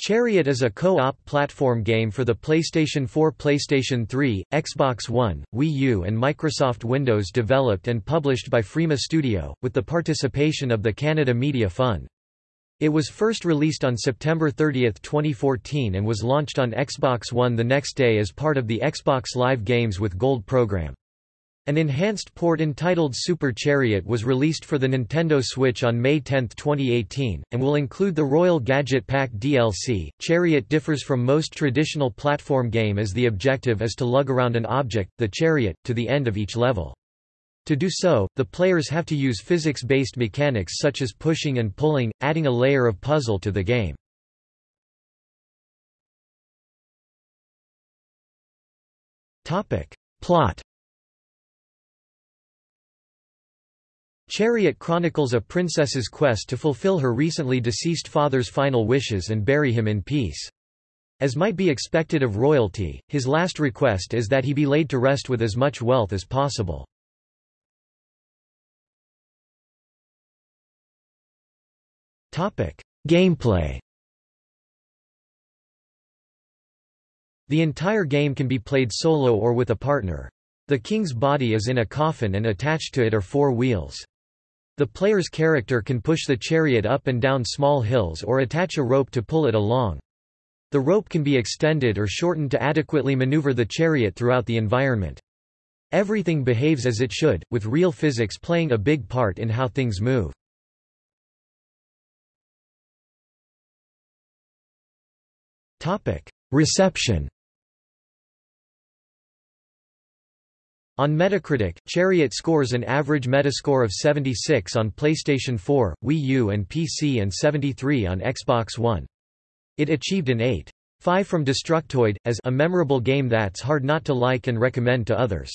Chariot is a co-op platform game for the PlayStation 4 PlayStation 3, Xbox One, Wii U and Microsoft Windows developed and published by Frima Studio, with the participation of the Canada Media Fund. It was first released on September 30, 2014 and was launched on Xbox One the next day as part of the Xbox Live Games with Gold program. An enhanced port entitled Super Chariot was released for the Nintendo Switch on May 10, 2018, and will include the Royal Gadget Pack DLC. Chariot differs from most traditional platform game as the objective is to lug around an object, the chariot, to the end of each level. To do so, the players have to use physics-based mechanics such as pushing and pulling, adding a layer of puzzle to the game. Topic. Plot Chariot chronicles a princess's quest to fulfill her recently deceased father's final wishes and bury him in peace. As might be expected of royalty, his last request is that he be laid to rest with as much wealth as possible. Gameplay The entire game can be played solo or with a partner. The king's body is in a coffin and attached to it are four wheels. The player's character can push the chariot up and down small hills or attach a rope to pull it along. The rope can be extended or shortened to adequately maneuver the chariot throughout the environment. Everything behaves as it should, with real physics playing a big part in how things move. Reception On Metacritic, Chariot scores an average Metascore of 76 on PlayStation 4, Wii U and PC and 73 on Xbox One. It achieved an 8.5 from Destructoid, as a memorable game that's hard not to like and recommend to others.